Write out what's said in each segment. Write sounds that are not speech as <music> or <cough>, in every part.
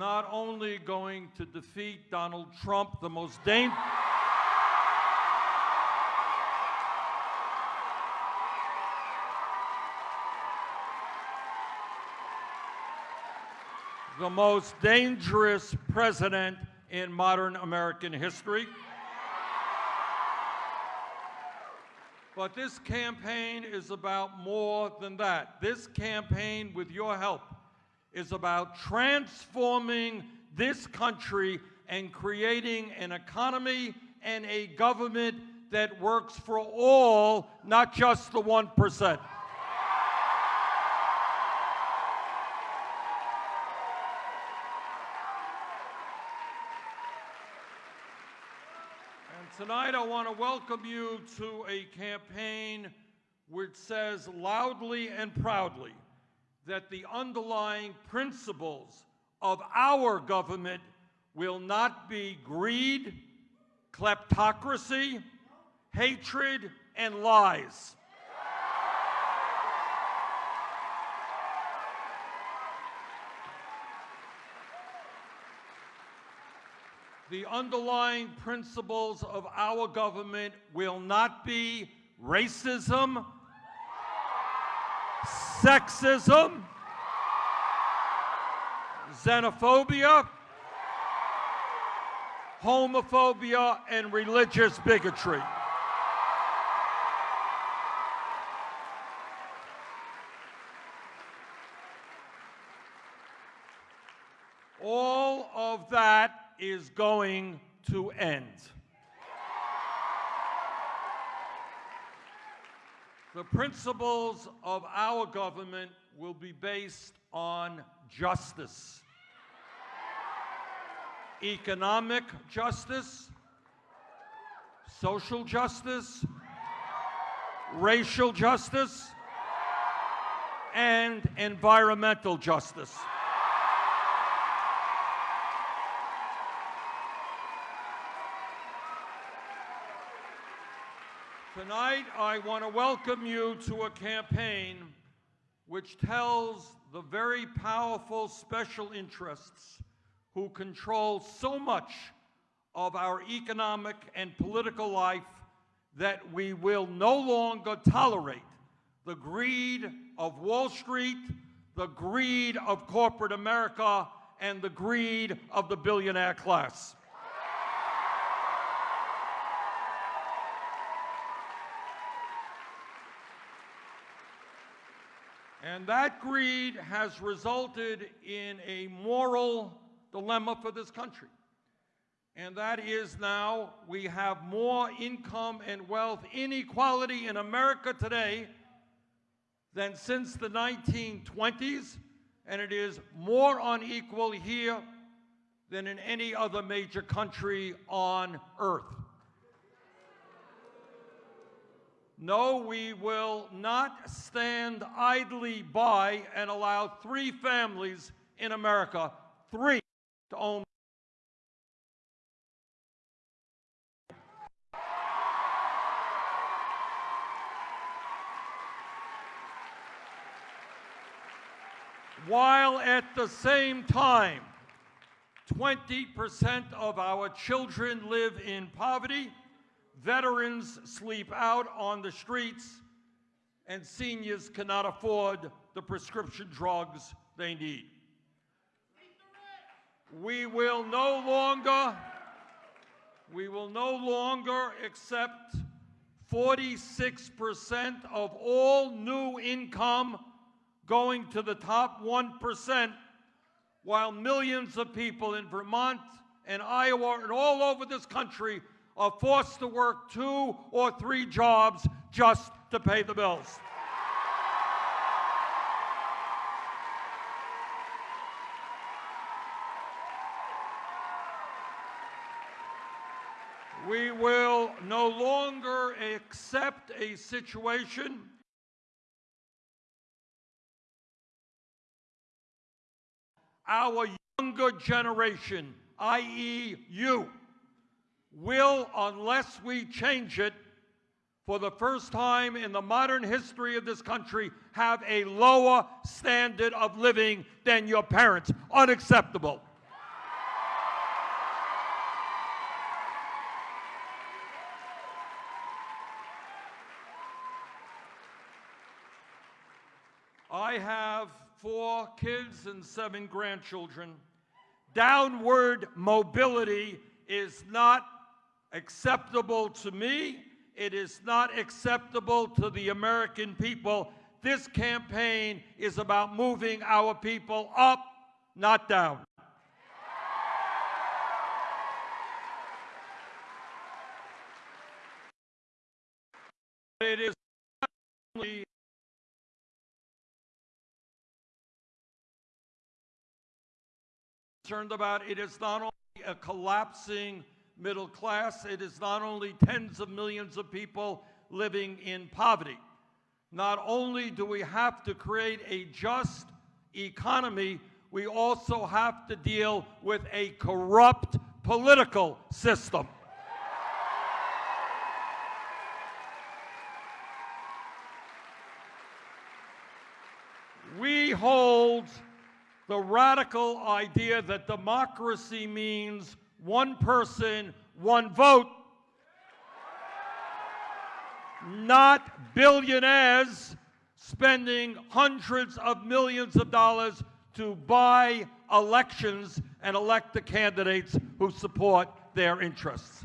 not only going to defeat Donald Trump, the most dangerous. the most dangerous president in modern American history. But this campaign is about more than that. This campaign, with your help, is about transforming this country and creating an economy and a government that works for all, not just the 1%. And tonight, I want to welcome you to a campaign which says loudly and proudly that the underlying principles of our government will not be greed, kleptocracy, hatred, and lies. the underlying principles of our government will not be racism, sexism, xenophobia, homophobia, and religious bigotry. All of that is going to end. The principles of our government will be based on justice. Economic justice, social justice, racial justice, and environmental justice. Tonight, I want to welcome you to a campaign which tells the very powerful special interests who control so much of our economic and political life that we will no longer tolerate the greed of Wall Street, the greed of corporate America, and the greed of the billionaire class. And that greed has resulted in a moral dilemma for this country. And that is now we have more income and wealth inequality in America today than since the 1920s, and it is more unequal here than in any other major country on earth. No, we will not stand idly by and allow three families in America, three, to own. While at the same time, 20% of our children live in poverty, veterans sleep out on the streets, and seniors cannot afford the prescription drugs they need. We will no longer, we will no longer accept 46% of all new income going to the top 1%, while millions of people in Vermont and Iowa and all over this country are forced to work two or three jobs just to pay the bills. We will no longer accept a situation our younger generation, i.e. you, will, unless we change it, for the first time in the modern history of this country, have a lower standard of living than your parents. Unacceptable. I have four kids and seven grandchildren. Downward mobility is not acceptable to me. It is not acceptable to the American people. This campaign is about moving our people up, not down. It is not only concerned about. It is not only a collapsing middle class, it is not only tens of millions of people living in poverty. Not only do we have to create a just economy, we also have to deal with a corrupt political system. We hold the radical idea that democracy means one person, one vote, not billionaires spending hundreds of millions of dollars to buy elections and elect the candidates who support their interests.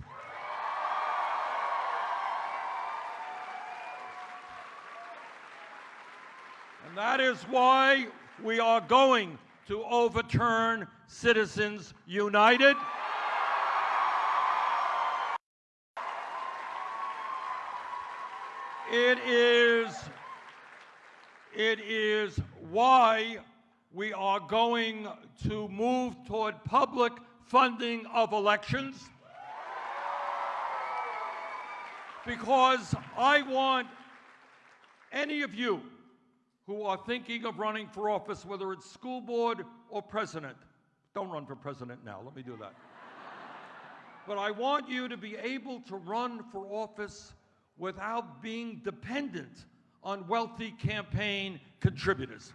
And that is why we are going to overturn Citizens United. It is, it is why we are going to move toward public funding of elections. Because I want any of you who are thinking of running for office, whether it's school board or president, don't run for president now, let me do that. <laughs> but I want you to be able to run for office without being dependent on wealthy campaign contributors.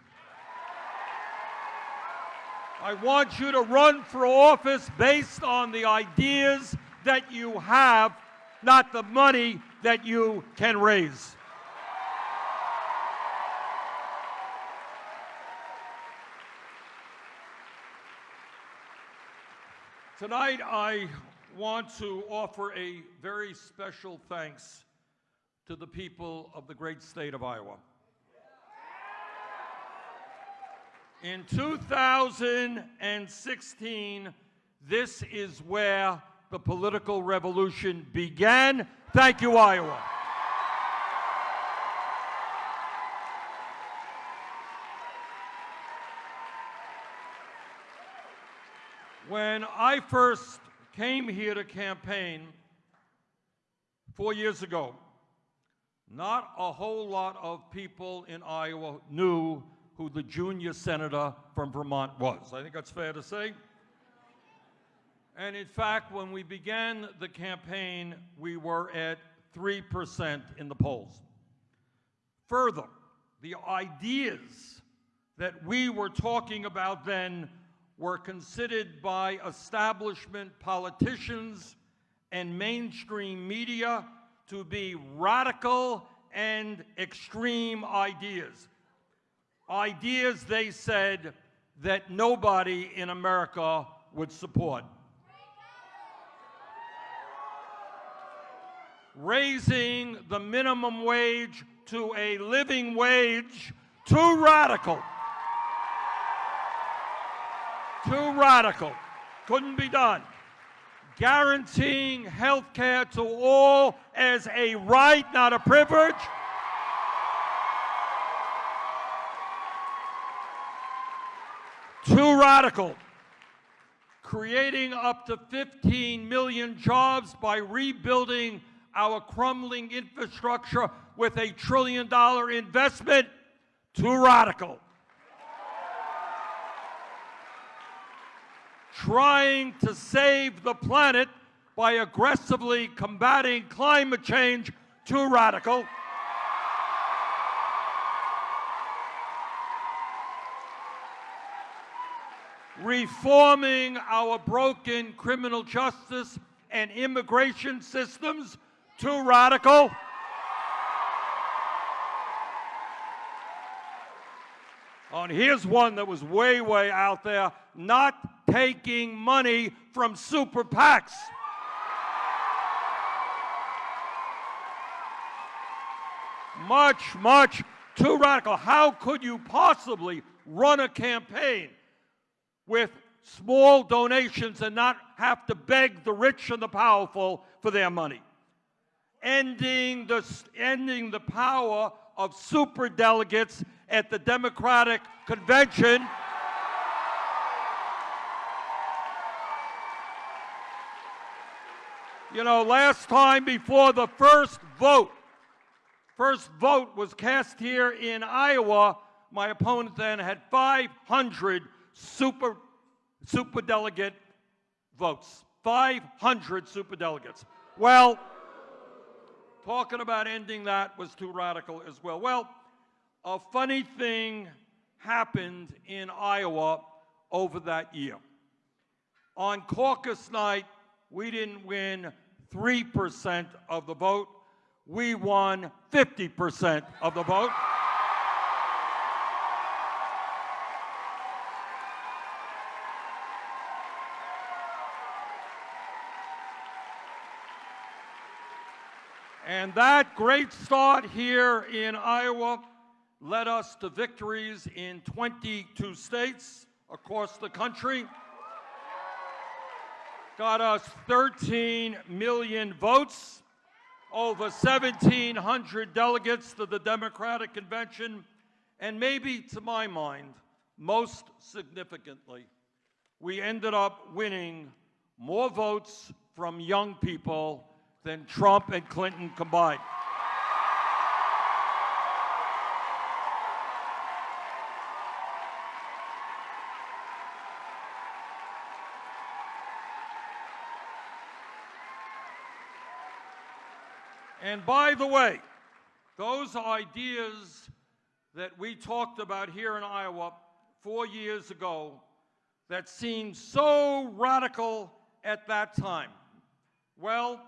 I want you to run for office based on the ideas that you have, not the money that you can raise. Tonight, I want to offer a very special thanks to the people of the great state of Iowa. In 2016, this is where the political revolution began. Thank you, Iowa. When I first came here to campaign four years ago, not a whole lot of people in Iowa knew who the junior senator from Vermont was. I think that's fair to say. And in fact, when we began the campaign, we were at 3% in the polls. Further, the ideas that we were talking about then were considered by establishment politicians and mainstream media to be radical and extreme ideas. Ideas, they said, that nobody in America would support. Raising the minimum wage to a living wage, too radical. Too radical. Couldn't be done guaranteeing health care to all as a right, not a privilege. Too radical. Creating up to 15 million jobs by rebuilding our crumbling infrastructure with a trillion dollar investment. Too radical. Trying to save the planet by aggressively combating climate change too radical. Reforming our broken criminal justice and immigration systems too radical. And here's one that was way, way out there not taking money from super PACs. Much, much too radical. How could you possibly run a campaign with small donations and not have to beg the rich and the powerful for their money? Ending the, ending the power of super delegates at the Democratic Convention. You know, last time before the first vote, first vote was cast here in Iowa, my opponent then had 500 super, super delegate votes. 500 super delegates. Well, talking about ending that was too radical as well. Well, a funny thing happened in Iowa over that year. On caucus night, we didn't win 3% of the vote. We won 50% of the vote. And that great start here in Iowa led us to victories in 22 states across the country. Got us 13 million votes, over 1,700 delegates to the Democratic Convention, and maybe to my mind, most significantly, we ended up winning more votes from young people than Trump and Clinton combined. And by the way, those ideas that we talked about here in Iowa four years ago that seemed so radical at that time, well,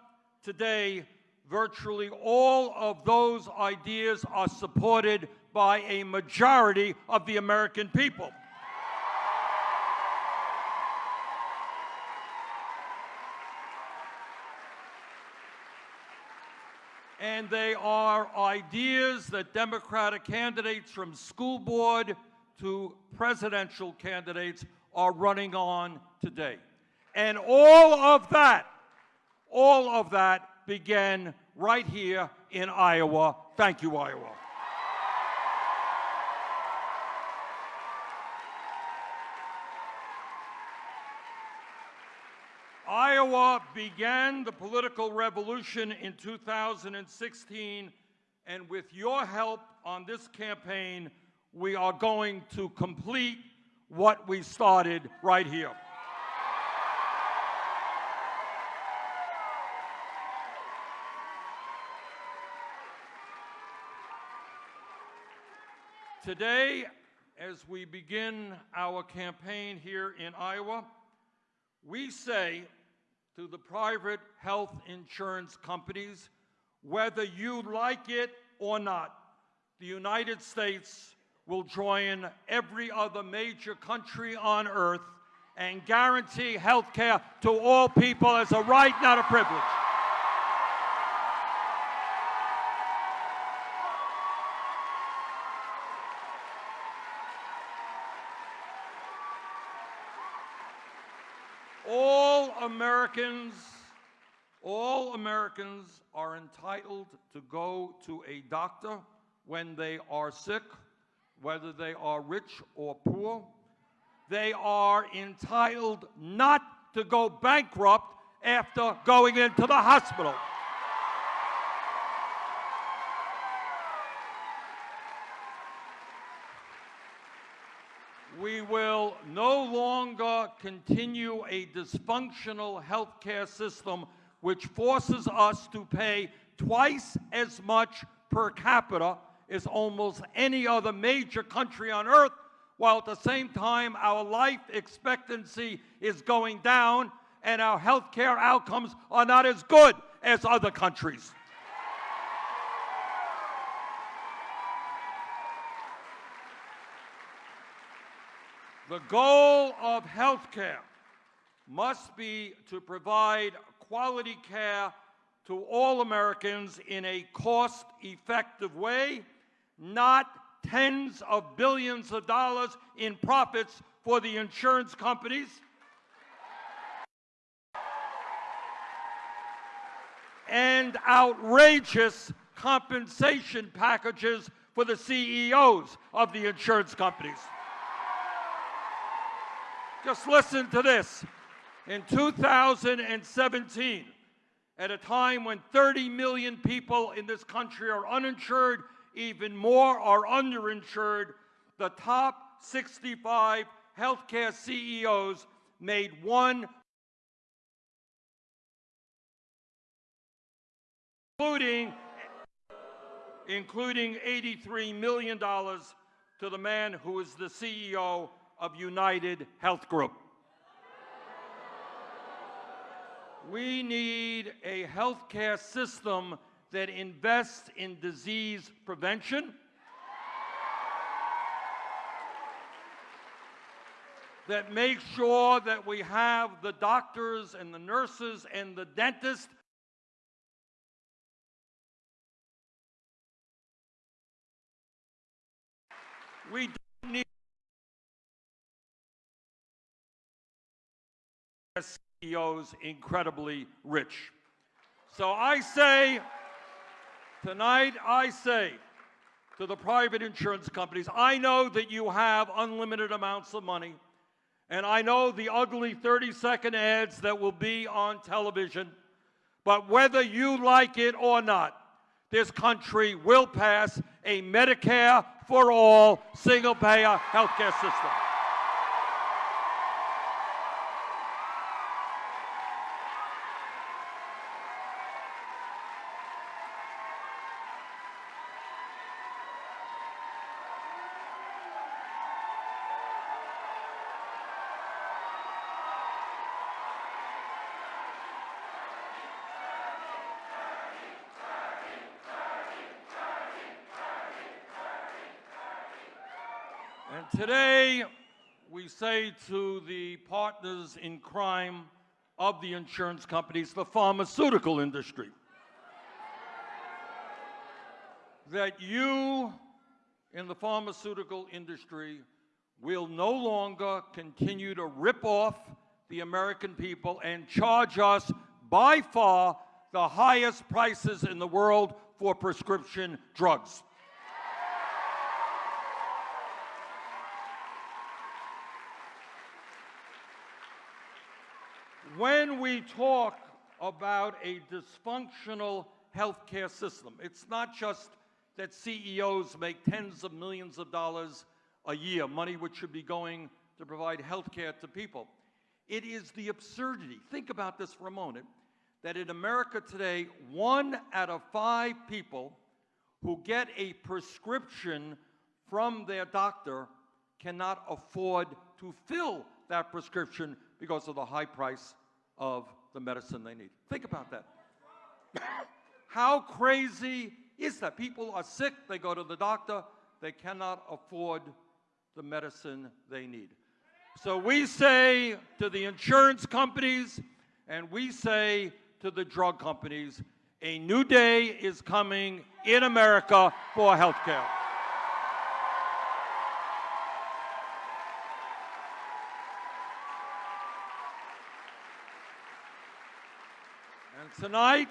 today, virtually all of those ideas are supported by a majority of the American people. and they are ideas that Democratic candidates from school board to presidential candidates are running on today. And all of that, all of that began right here in Iowa. Thank you, Iowa. Iowa began the political revolution in 2016, and with your help on this campaign, we are going to complete what we started right here. Today, as we begin our campaign here in Iowa, we say to the private health insurance companies, whether you like it or not, the United States will join every other major country on earth and guarantee health care to all people as a right, not a privilege. Americans, all Americans are entitled to go to a doctor when they are sick, whether they are rich or poor. They are entitled not to go bankrupt after going into the hospital. we no longer continue a dysfunctional healthcare system which forces us to pay twice as much per capita as almost any other major country on earth, while at the same time our life expectancy is going down and our healthcare outcomes are not as good as other countries. The goal of healthcare must be to provide quality care to all Americans in a cost-effective way, not tens of billions of dollars in profits for the insurance companies. and outrageous compensation packages for the CEOs of the insurance companies. Just listen to this. In 2017, at a time when 30 million people in this country are uninsured, even more are underinsured, the top 65 healthcare CEOs made one including including $83 million to the man who is the CEO of United Health Group. We need a healthcare system that invests in disease prevention, that makes sure that we have the doctors and the nurses and the dentists We CEOs incredibly rich. So I say, tonight I say to the private insurance companies, I know that you have unlimited amounts of money, and I know the ugly 30-second ads that will be on television, but whether you like it or not, this country will pass a Medicare for all single payer healthcare system. Today, we say to the partners in crime of the insurance companies, the pharmaceutical industry, that you in the pharmaceutical industry will no longer continue to rip off the American people and charge us by far the highest prices in the world for prescription drugs. When we talk about a dysfunctional healthcare system, it's not just that CEOs make tens of millions of dollars a year, money which should be going to provide healthcare to people. It is the absurdity. Think about this for a moment that in America today, one out of five people who get a prescription from their doctor cannot afford to fill that prescription because of the high price of the medicine they need. Think about that. <coughs> How crazy is that? People are sick, they go to the doctor, they cannot afford the medicine they need. So we say to the insurance companies and we say to the drug companies, a new day is coming in America for health care. Tonight,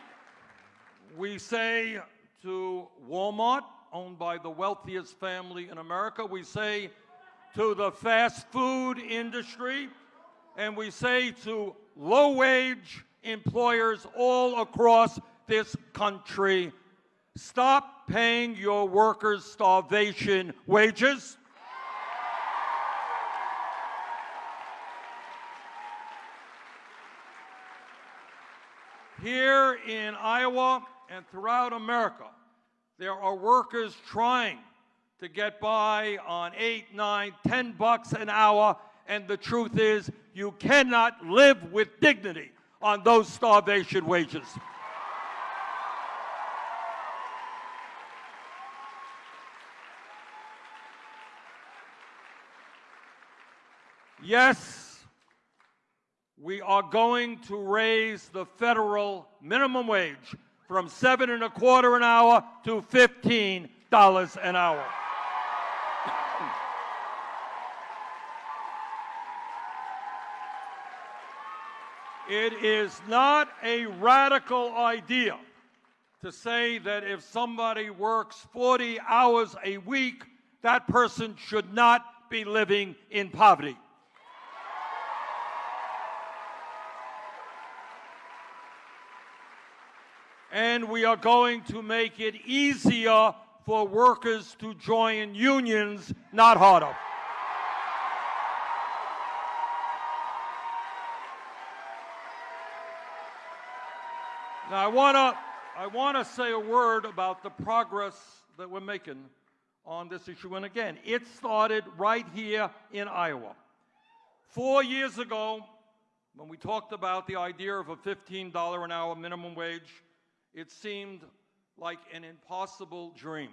we say to Walmart, owned by the wealthiest family in America, we say to the fast food industry, and we say to low-wage employers all across this country, stop paying your workers starvation wages. Here in Iowa and throughout America, there are workers trying to get by on eight, nine, ten bucks an hour, and the truth is you cannot live with dignity on those starvation wages. Yes, we are going to raise the federal minimum wage from seven and a quarter an hour to fifteen dollars an hour. It is not a radical idea to say that if somebody works 40 hours a week, that person should not be living in poverty. And we are going to make it easier for workers to join unions, not harder. Now, I want to I want to say a word about the progress that we're making on this issue. And again, it started right here in Iowa. Four years ago, when we talked about the idea of a $15 an hour minimum wage, it seemed like an impossible dream.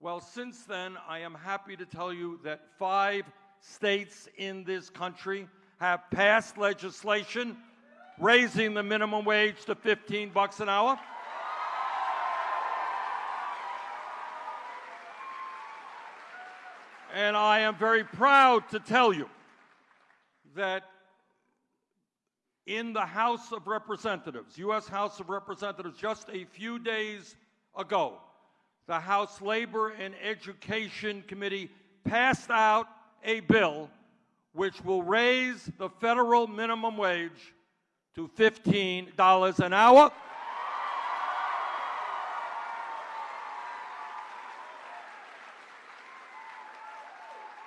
Well, since then, I am happy to tell you that five states in this country have passed legislation raising the minimum wage to 15 bucks an hour. And I am very proud to tell you that in the House of Representatives, U.S. House of Representatives, just a few days ago, the House Labor and Education Committee passed out a bill which will raise the federal minimum wage to $15 an hour.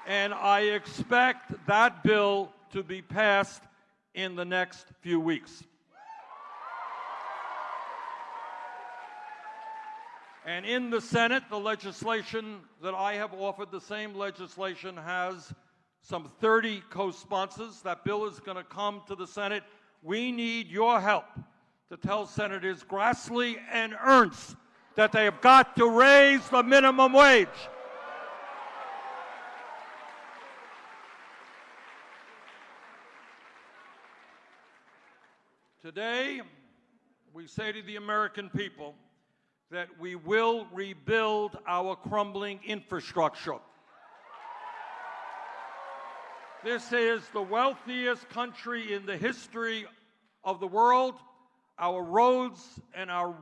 And I expect that bill to be passed in the next few weeks. And in the Senate, the legislation that I have offered, the same legislation has some 30 co-sponsors. That bill is going to come to the Senate. We need your help to tell Senators Grassley and Ernst that they have got to raise the minimum wage. Today, we say to the American people that we will rebuild our crumbling infrastructure. This is the wealthiest country in the history of the world. Our roads and our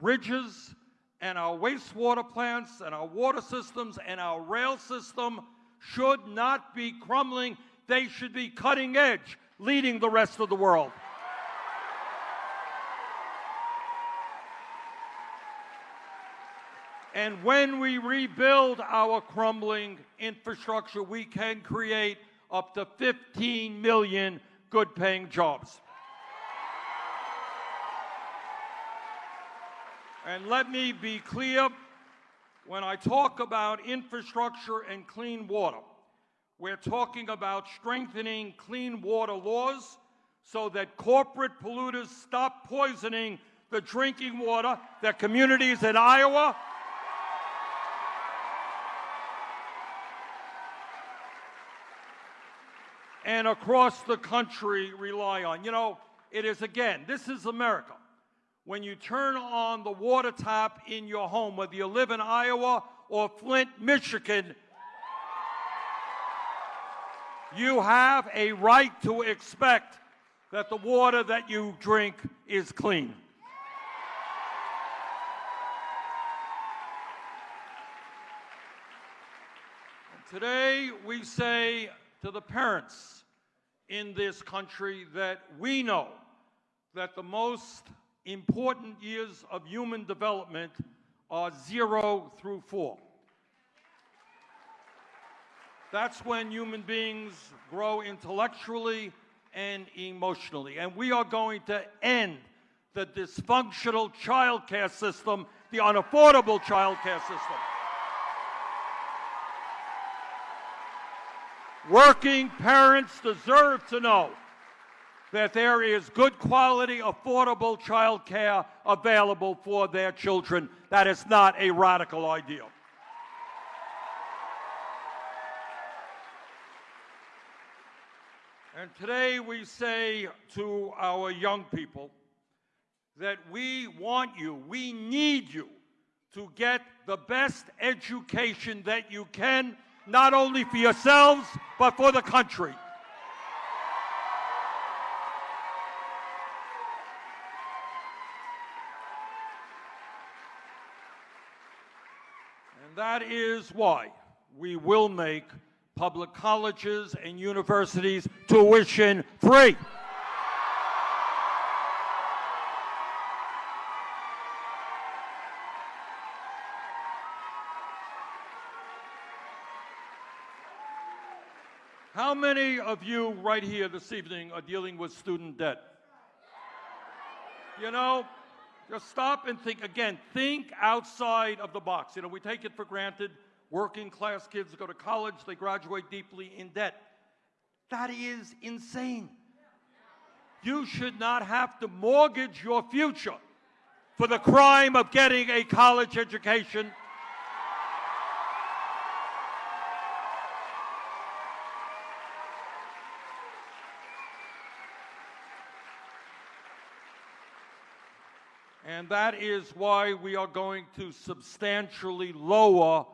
bridges and our wastewater plants and our water systems and our rail system should not be crumbling. They should be cutting edge, leading the rest of the world. And when we rebuild our crumbling infrastructure, we can create up to 15 million good paying jobs. And let me be clear when I talk about infrastructure and clean water, we're talking about strengthening clean water laws so that corporate polluters stop poisoning the drinking water that communities in Iowa and across the country rely on. You know, it is again, this is America. When you turn on the water tap in your home, whether you live in Iowa or Flint, Michigan, you have a right to expect that the water that you drink is clean. Today, we say to the parents in this country that we know that the most important years of human development are zero through four. That's when human beings grow intellectually and emotionally. And we are going to end the dysfunctional child care system, the unaffordable child care system. Working parents deserve to know that there is good quality, affordable child care available for their children. That is not a radical idea. And today we say to our young people that we want you, we need you to get the best education that you can, not only for yourselves, but for the country. And that is why we will make public colleges and universities tuition free. How many of you right here this evening are dealing with student debt? You know, just stop and think again. Think outside of the box. You know, we take it for granted. Working class kids go to college, they graduate deeply in debt. That is insane. You should not have to mortgage your future for the crime of getting a college education. And that is why we are going to substantially lower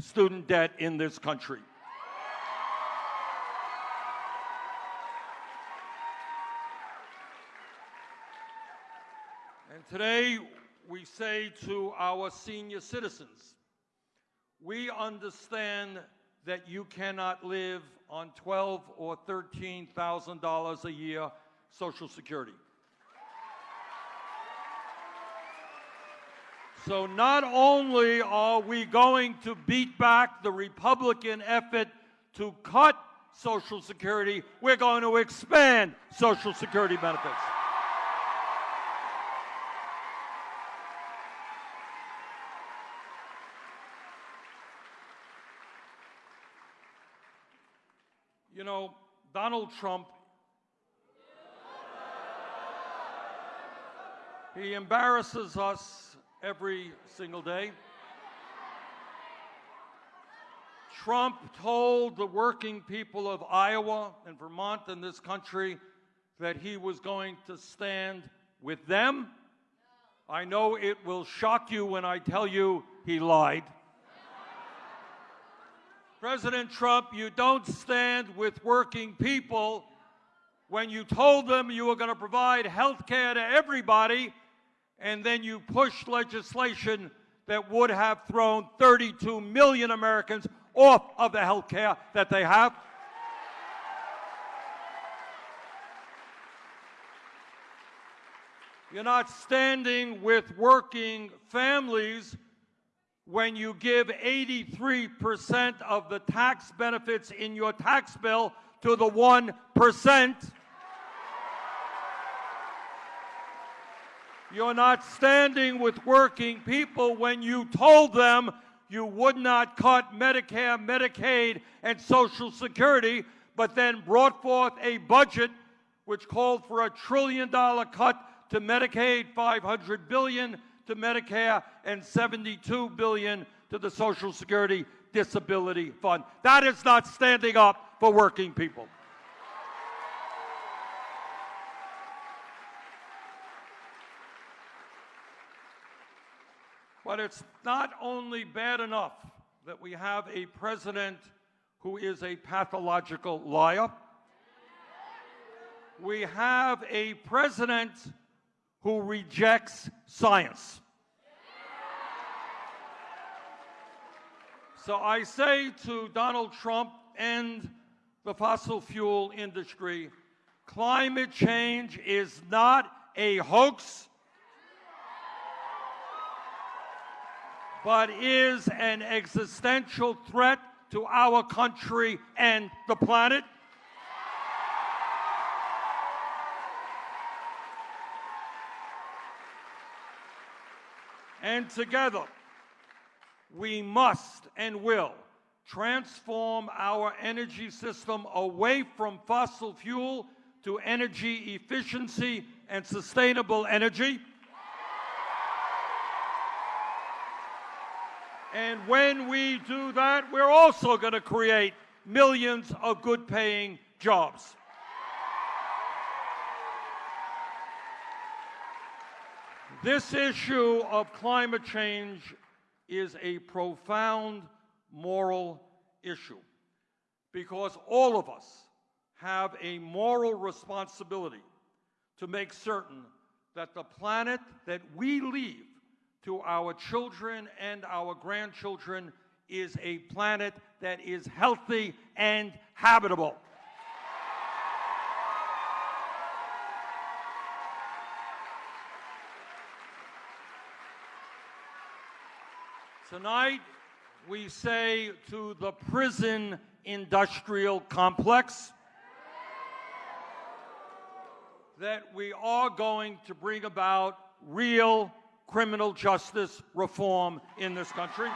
student debt in this country. And today we say to our senior citizens, we understand that you cannot live on 12 or 13,000 dollars a year social security. So not only are we going to beat back the Republican effort to cut Social Security, we're going to expand Social Security benefits. You know, Donald Trump, he embarrasses us every single day. Trump told the working people of Iowa and Vermont and this country that he was going to stand with them. I know it will shock you when I tell you he lied. President Trump, you don't stand with working people when you told them you were going to provide health care to everybody and then you pushed legislation that would have thrown 32 million Americans off of the health care that they have. You're not standing with working families when you give 83% of the tax benefits in your tax bill to the 1%. You're not standing with working people when you told them you would not cut Medicare, Medicaid, and Social Security, but then brought forth a budget which called for a trillion dollar cut to Medicaid, 500 billion to Medicare, and 72 billion to the Social Security Disability Fund. That is not standing up for working people. But it's not only bad enough that we have a president who is a pathological liar. We have a president who rejects science. So I say to Donald Trump and the fossil fuel industry, climate change is not a hoax. But is an existential threat to our country and the planet. And together, we must and will transform our energy system away from fossil fuel to energy efficiency and sustainable energy. And when we do that, we're also going to create millions of good paying jobs. This issue of climate change is a profound moral issue because all of us have a moral responsibility to make certain that the planet that we leave to our children and our grandchildren is a planet that is healthy and habitable. Tonight, we say to the prison industrial complex that we are going to bring about real criminal justice reform in this country.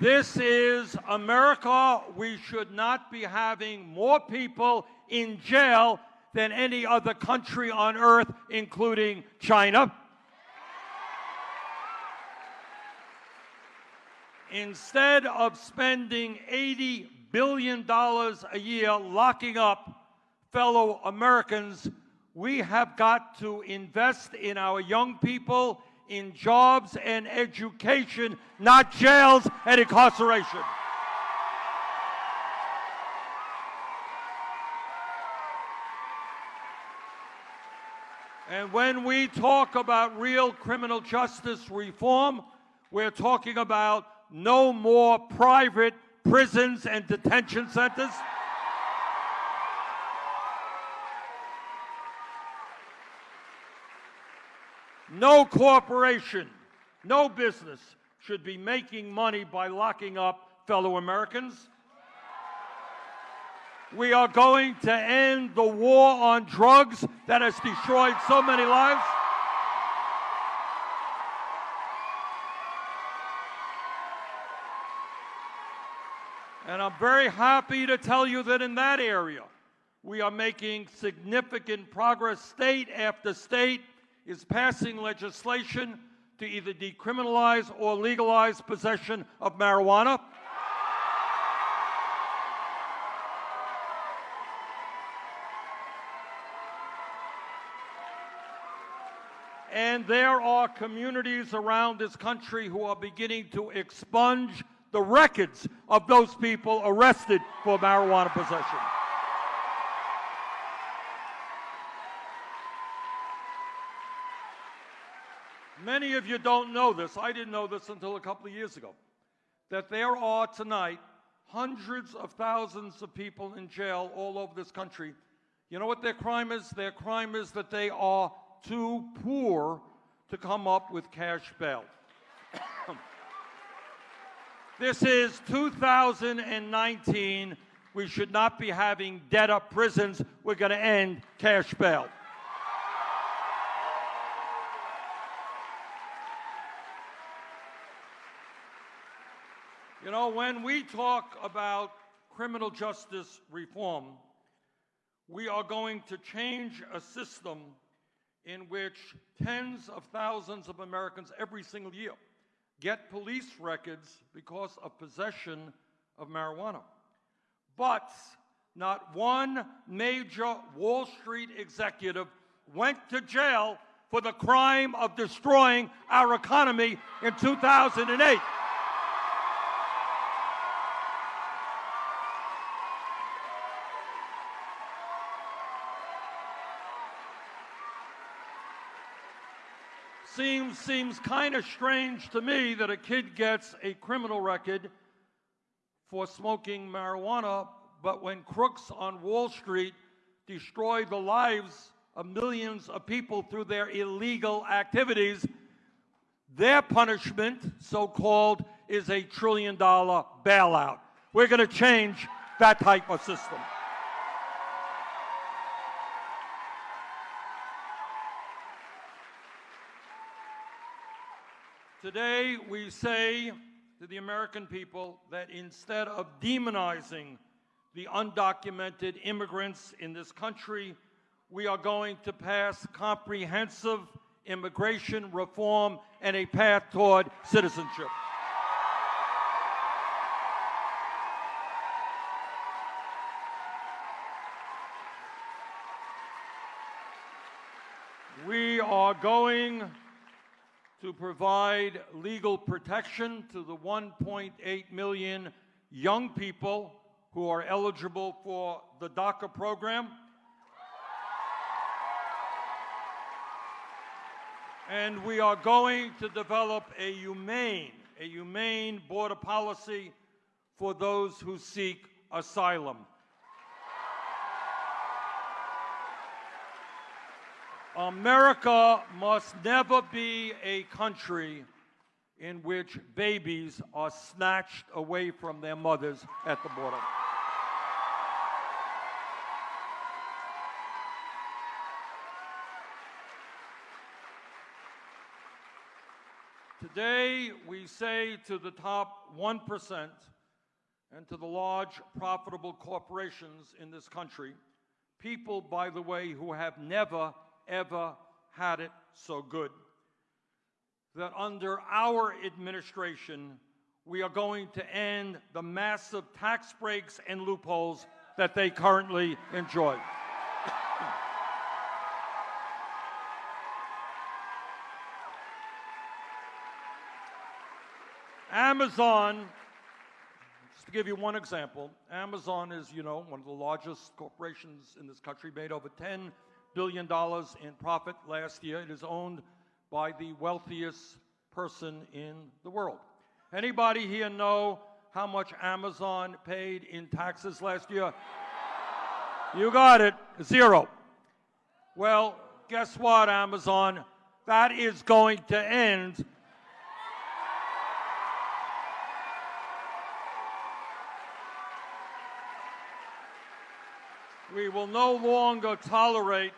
This is America. We should not be having more people in jail than any other country on earth, including China. Instead of spending $80 billion dollars a year locking up fellow Americans, we have got to invest in our young people, in jobs and education, not jails and incarceration. And when we talk about real criminal justice reform, we're talking about no more private prisons and detention centers. No corporation, no business should be making money by locking up fellow Americans. We are going to end the war on drugs that has destroyed so many lives. And I'm very happy to tell you that in that area, we are making significant progress. State after state is passing legislation to either decriminalize or legalize possession of marijuana. And there are communities around this country who are beginning to expunge the records of those people arrested for marijuana possession. Many of you don't know this. I didn't know this until a couple of years ago. That there are tonight hundreds of thousands of people in jail all over this country. You know what their crime is? Their crime is that they are too poor to come up with cash bail. This is 2019. We should not be having dead up prisons. We're going to end cash bail. You know, when we talk about criminal justice reform, we are going to change a system in which tens of thousands of Americans every single year get police records because of possession of marijuana. But not one major Wall Street executive went to jail for the crime of destroying our economy in 2008. Seems, kind of strange to me that a kid gets a criminal record for smoking marijuana, but when crooks on Wall Street destroy the lives of millions of people through their illegal activities, their punishment, so called, is a trillion dollar bailout. We're going to change that type of system. Today we say to the American people that instead of demonizing the undocumented immigrants in this country, we are going to pass comprehensive immigration reform and a path toward citizenship. We are going to provide legal protection to the 1.8 million young people who are eligible for the DACA program. And we are going to develop a humane, a humane border policy for those who seek asylum. America must never be a country in which babies are snatched away from their mothers at the border. Today, we say to the top 1% and to the large profitable corporations in this country, people, by the way, who have never ever had it so good. That under our administration, we are going to end the massive tax breaks and loopholes that they currently enjoy. Amazon, just to give you one example, Amazon is, you know, one of the largest corporations in this country, made over 10 billion dollars in profit last year. It is owned by the wealthiest person in the world. Anybody here know how much Amazon paid in taxes last year? You got it, zero. Well, guess what, Amazon? That is going to end We will no longer tolerate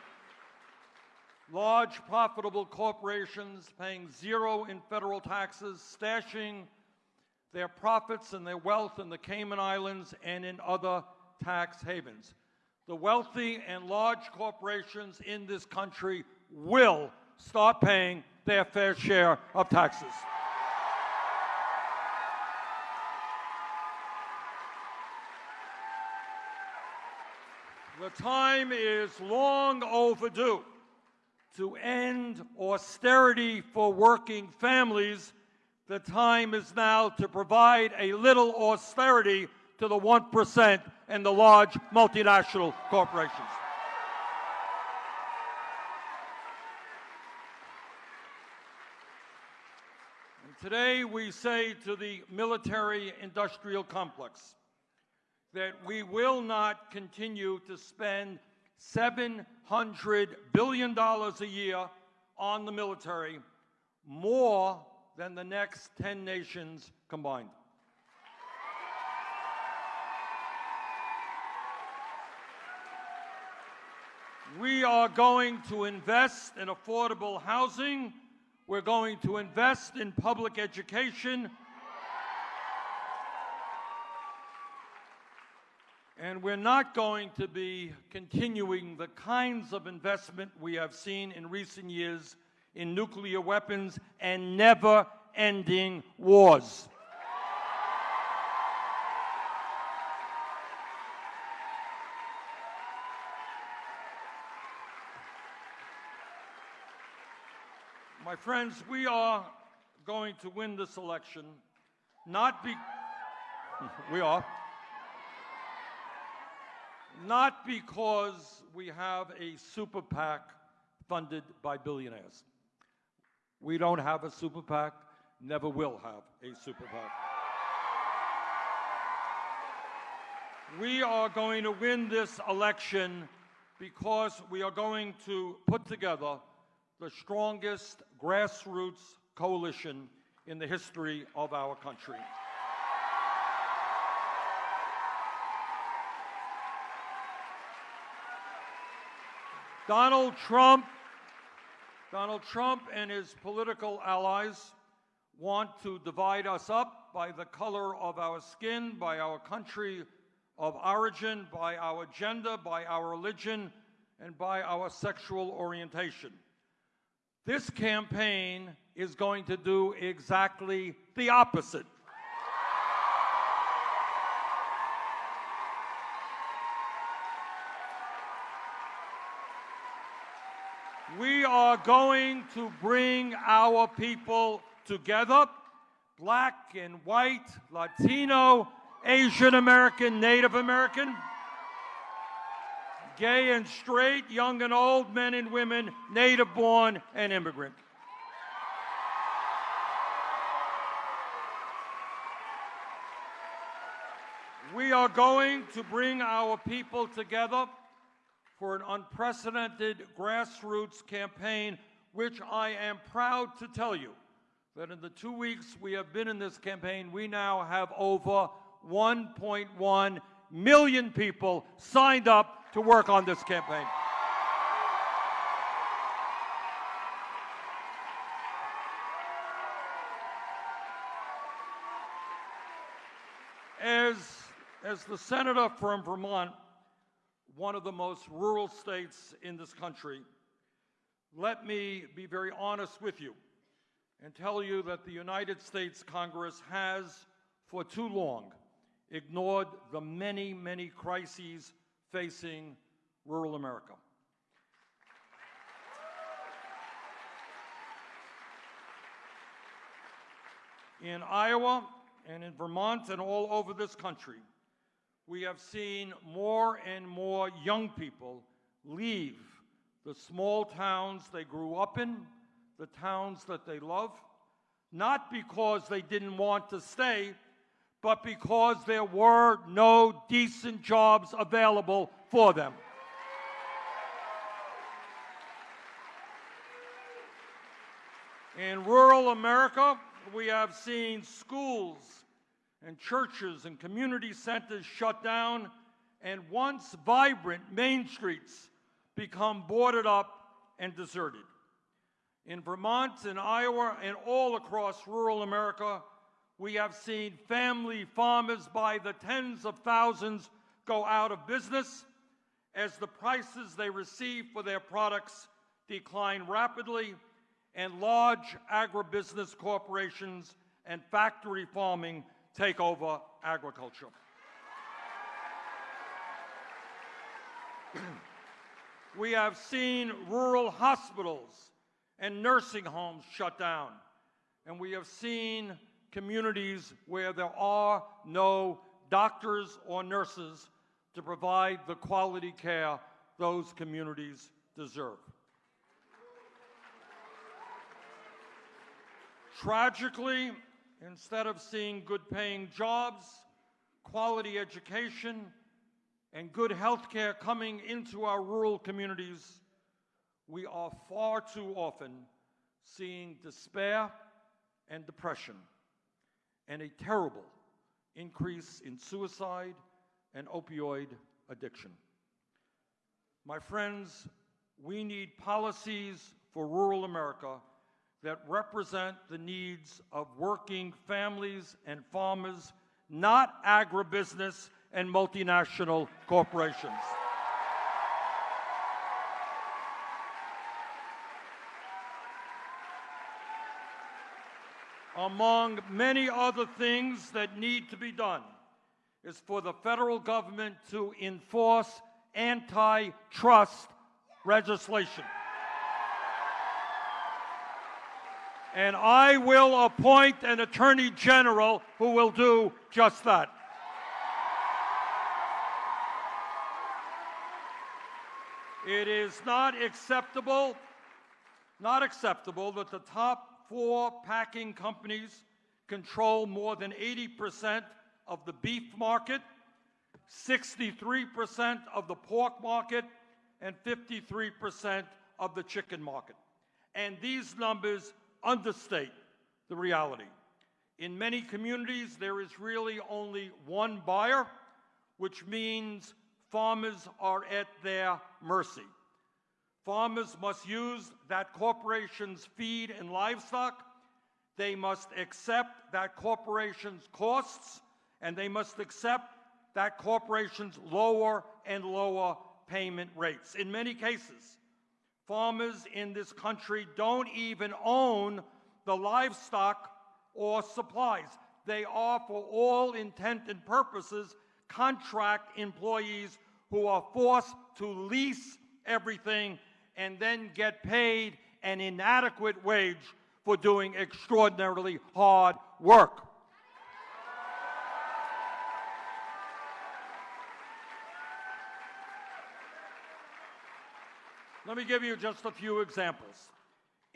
large profitable corporations paying zero in federal taxes, stashing their profits and their wealth in the Cayman Islands and in other tax havens. The wealthy and large corporations in this country will start paying their fair share of taxes. The time is long overdue to end austerity for working families. The time is now to provide a little austerity to the 1% and the large multinational corporations. And today we say to the military industrial complex, that we will not continue to spend $700 billion a year on the military, more than the next 10 nations combined. We are going to invest in affordable housing. We're going to invest in public education. And we're not going to be continuing the kinds of investment we have seen in recent years in nuclear weapons and never ending wars. My friends, we are going to win this election, not be, <laughs> we are, not because we have a super PAC funded by billionaires. We don't have a super PAC, never will have a super PAC. We are going to win this election because we are going to put together the strongest grassroots coalition in the history of our country. Donald Trump, Donald Trump and his political allies want to divide us up by the color of our skin, by our country of origin, by our gender, by our religion, and by our sexual orientation. This campaign is going to do exactly the opposite. We are going to bring our people together black and white, Latino, Asian American, Native American, gay and straight, young and old, men and women, native born and immigrant. We are going to bring our people together for an unprecedented grassroots campaign, which I am proud to tell you that in the two weeks we have been in this campaign, we now have over 1.1 million people signed up to work on this campaign. As, as the senator from Vermont, one of the most rural states in this country, let me be very honest with you and tell you that the United States Congress has, for too long, ignored the many, many crises facing rural America. In Iowa and in Vermont and all over this country, we have seen more and more young people leave the small towns they grew up in, the towns that they love, not because they didn't want to stay, but because there were no decent jobs available for them. In rural America, we have seen schools and churches and community centers shut down and once vibrant main streets become boarded up and deserted. In Vermont and Iowa and all across rural America, we have seen family farmers by the tens of thousands go out of business as the prices they receive for their products decline rapidly and large agribusiness corporations and factory farming take over agriculture. <clears throat> we have seen rural hospitals and nursing homes shut down. And we have seen communities where there are no doctors or nurses to provide the quality care those communities deserve. Tragically, instead of seeing good paying jobs, quality education, and good health care coming into our rural communities, we are far too often seeing despair and depression and a terrible increase in suicide and opioid addiction. My friends, we need policies for rural America that represent the needs of working families and farmers, not agribusiness and multinational corporations. among many other things that need to be done, is for the federal government to enforce antitrust legislation. And I will appoint an attorney general who will do just that. It is not acceptable, not acceptable that the top four packing companies control more than 80% of the beef market, 63% of the pork market, and 53% of the chicken market. And these numbers understate the reality. In many communities, there is really only one buyer, which means farmers are at their mercy. Farmers must use that corporation's feed and livestock. They must accept that corporation's costs, and they must accept that corporation's lower and lower payment rates. In many cases, farmers in this country don't even own the livestock or supplies. They are, for all intent and purposes, contract employees who are forced to lease everything and then get paid an inadequate wage for doing extraordinarily hard work. Let me give you just a few examples.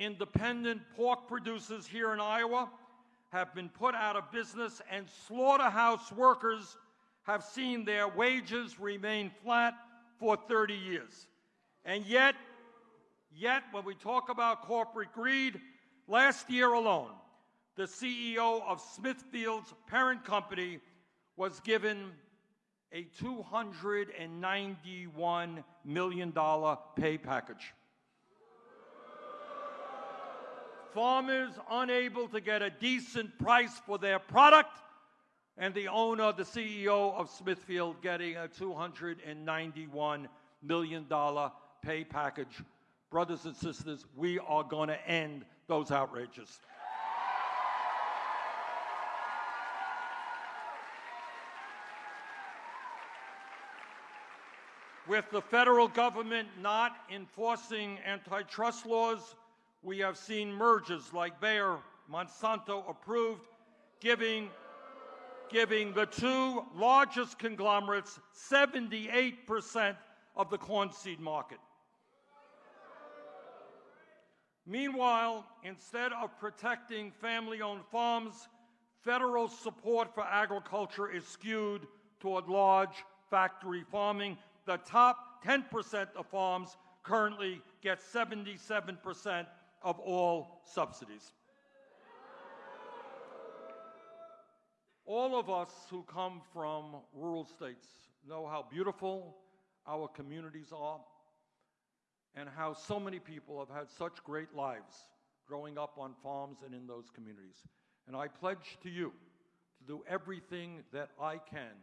Independent pork producers here in Iowa have been put out of business, and slaughterhouse workers have seen their wages remain flat for 30 years. And yet, yet, when we talk about corporate greed, last year alone, the CEO of Smithfield's parent company was given a $291 million pay package. Farmers unable to get a decent price for their product, and the owner, the CEO of Smithfield, getting a $291 million pay package. Brothers and sisters, we are going to end those outrages. With the federal government not enforcing antitrust laws, we have seen mergers like Bayer, Monsanto approved, giving, giving the two largest conglomerates 78% of the corn seed market. Meanwhile, instead of protecting family owned farms, federal support for agriculture is skewed toward large factory farming. The top 10% of farms currently get 77% of all subsidies. All of us who come from rural states know how beautiful our communities are and how so many people have had such great lives growing up on farms and in those communities. And I pledge to you to do everything that I can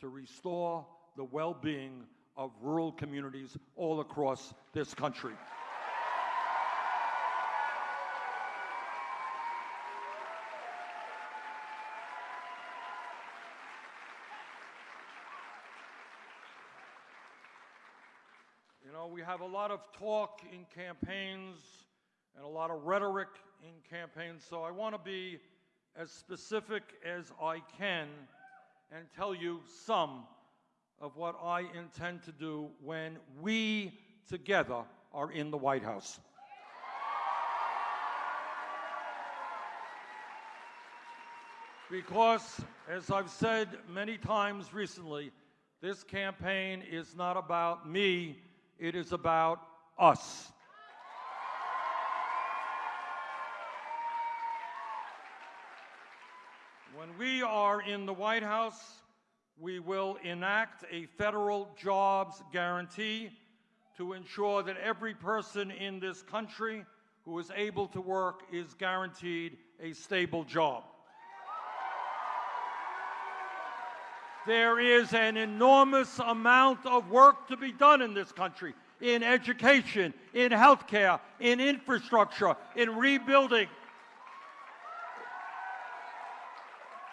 to restore the well being of rural communities all across this country. You know, we have a lot of talk in campaigns and a lot of rhetoric in campaigns, so I want to be as specific as I can and tell you some of what I intend to do when we together are in the White House. Because, as I've said many times recently, this campaign is not about me, it is about us. When we are in the White House, we will enact a federal jobs guarantee to ensure that every person in this country who is able to work is guaranteed a stable job. There is an enormous amount of work to be done in this country in education, in healthcare, in infrastructure, in rebuilding,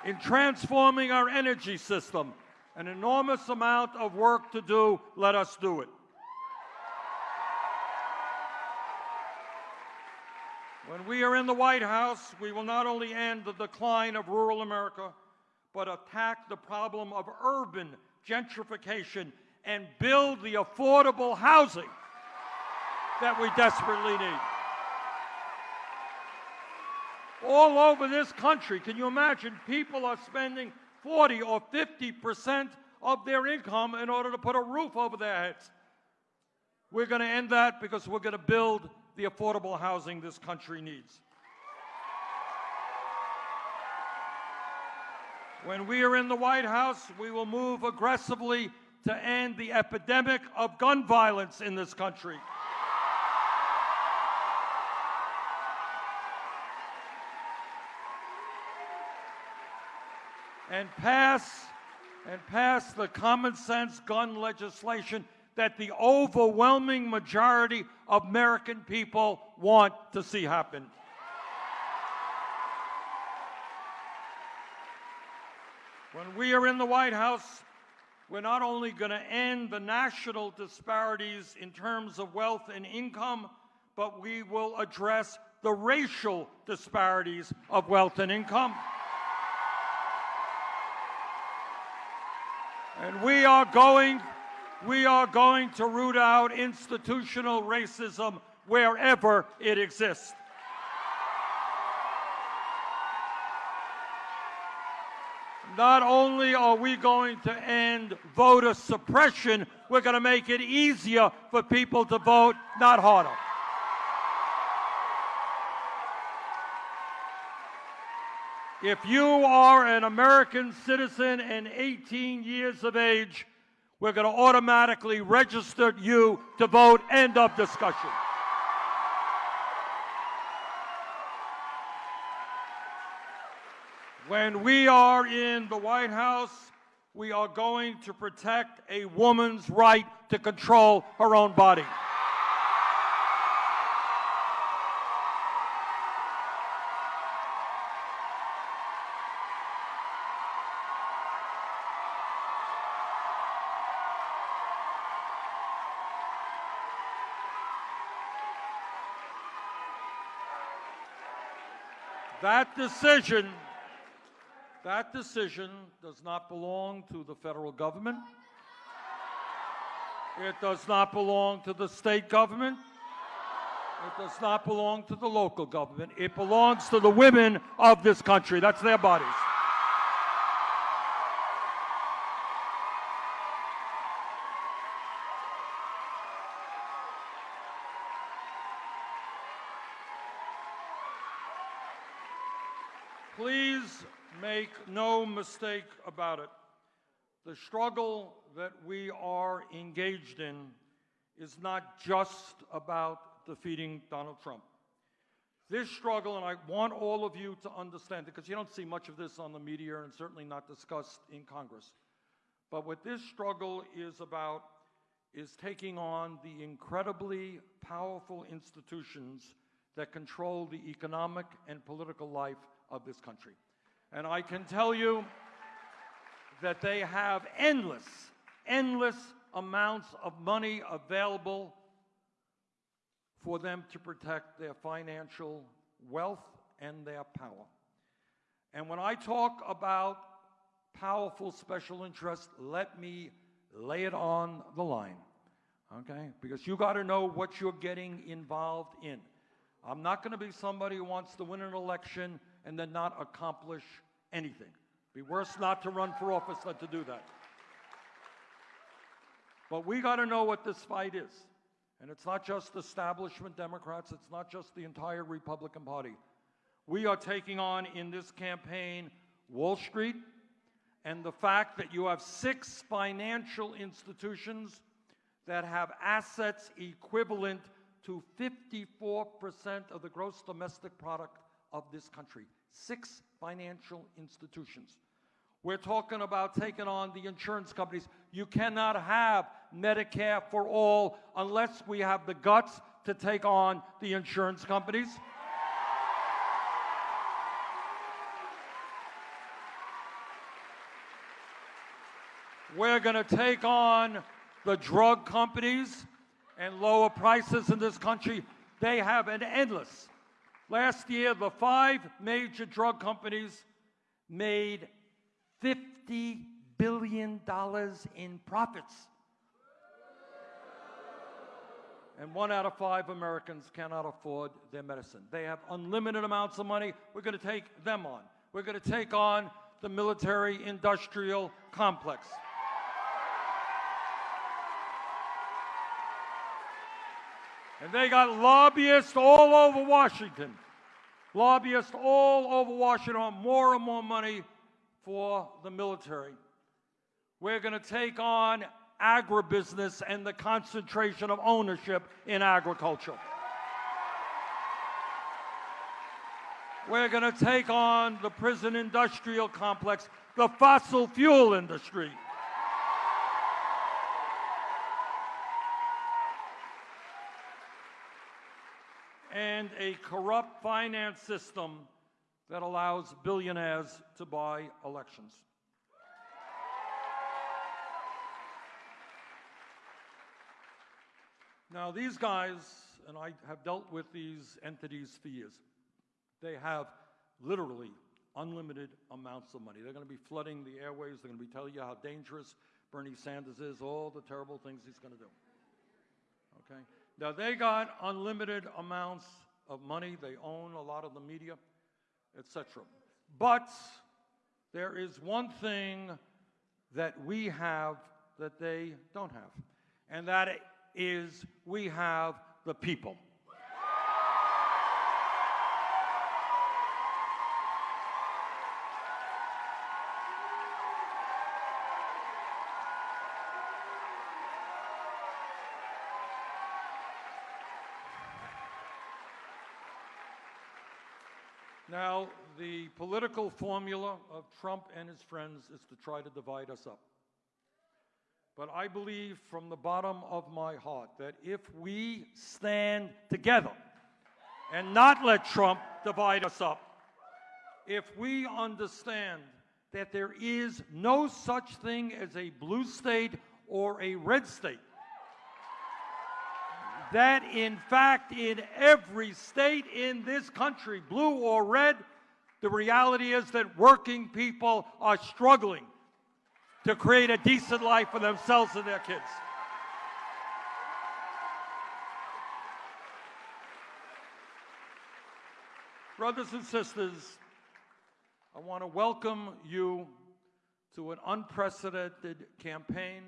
in transforming our energy system. An enormous amount of work to do. Let us do it. When we are in the White House, we will not only end the decline of rural America, but attack the problem of urban gentrification and build the affordable housing that we desperately need. All over this country, can you imagine people are spending 40 or 50 percent of their income in order to put a roof over their heads? We're going to end that because we're going to build the affordable housing this country needs. When we are in the White House, we will move aggressively to end the epidemic of gun violence in this country. And pass and pass the common sense gun legislation that the overwhelming majority of American people want to see happen. When we are in the White House, We're not only going to end the national disparities in terms of wealth and income, but we will address the racial disparities of wealth and income. And we are going we are going to root out institutional racism wherever it exists. Not only are we going to end voter suppression, we're going to make it easier for people to vote, not harder. If you are an American citizen and 18 years of age, we're going to automatically register you to vote. End of discussion. When we are in the White House, we are going to protect a woman's right to control her own body. That decision, that decision does not belong to the federal government. It does not belong to the state government. It does not belong to the local government. It belongs to the women of this country. That's their bodies. Make no mistake about it. The struggle that we are engaged in is not just about defeating Donald Trump. This struggle, and I want all of you to understand, it because you don't see much of this on the media and certainly not discussed in Congress. But what this struggle is about is taking on the incredibly powerful institutions that control the economic and political life of this country. And I can tell you that they have endless, endless amounts of money available for them to protect their financial wealth and their power. And when I talk about powerful special interests, let me lay it on the line, okay? Because you got to know what you're getting involved in. I'm not going to be somebody who wants to win an election and then not accomplish anything. Be worse not to run for office than to do that. But we got to know what this fight is. And it's not just establishment Democrats, it's not just the entire Republican Party. We are taking on in this campaign Wall Street and the fact that you have six financial institutions that have assets equivalent to 54% of the gross domestic product of this country. Six financial institutions. We're talking about taking on the insurance companies. You cannot have Medicare for all unless we have the guts to take on the insurance companies. We're going to take on the drug companies and lower prices in this country. They have an endless Last year, the five major drug companies made $50 billion in profits. And one out of five Americans cannot afford their medicine. They have unlimited amounts of money. We're going to take them on. We're going to take on the military industrial complex. And they got lobbyists all over Washington. Lobbyists all over Washington want more and more money for the military. We're going to take on agribusiness and the concentration of ownership in agriculture. We're going to take on the prison industrial complex, the fossil fuel industry. and a corrupt finance system that allows billionaires to buy elections. Now, these guys, and I have dealt with these entities for years, they have literally unlimited amounts of money. They're going to be flooding the airways. They're going to be telling you how dangerous Bernie Sanders is, all the terrible things he's going to do. Okay? Now, they got unlimited amounts of money. They own a lot of the media, etc. But there is one thing that we have that they don't have, and that is we have the people. The political formula of Trump and his friends is to try to divide us up. But I believe from the bottom of my heart that if we stand together and not let Trump divide us up, if we understand that there is no such thing as a blue state or a red state, that in fact in every state in this country, blue or red, the reality is that working people are struggling to create a decent life for themselves and their kids. Brothers and sisters, I want to welcome you to an unprecedented campaign.